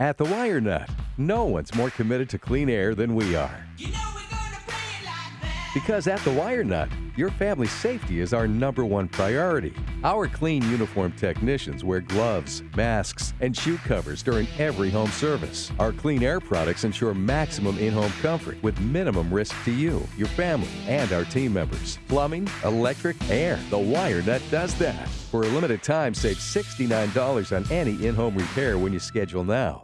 At the Wire Nut, no one's more committed to clean air than we are. You know like. Because at the Wire Nut, your family's safety is our number one priority. Our clean uniform technicians wear gloves, masks, and shoe covers during every home service. Our clean air products ensure maximum in home comfort with minimum risk to you, your family, and our team members. Plumbing, electric, air. The Wire Nut does that. For a limited time, save $69 on any in home repair when you schedule now.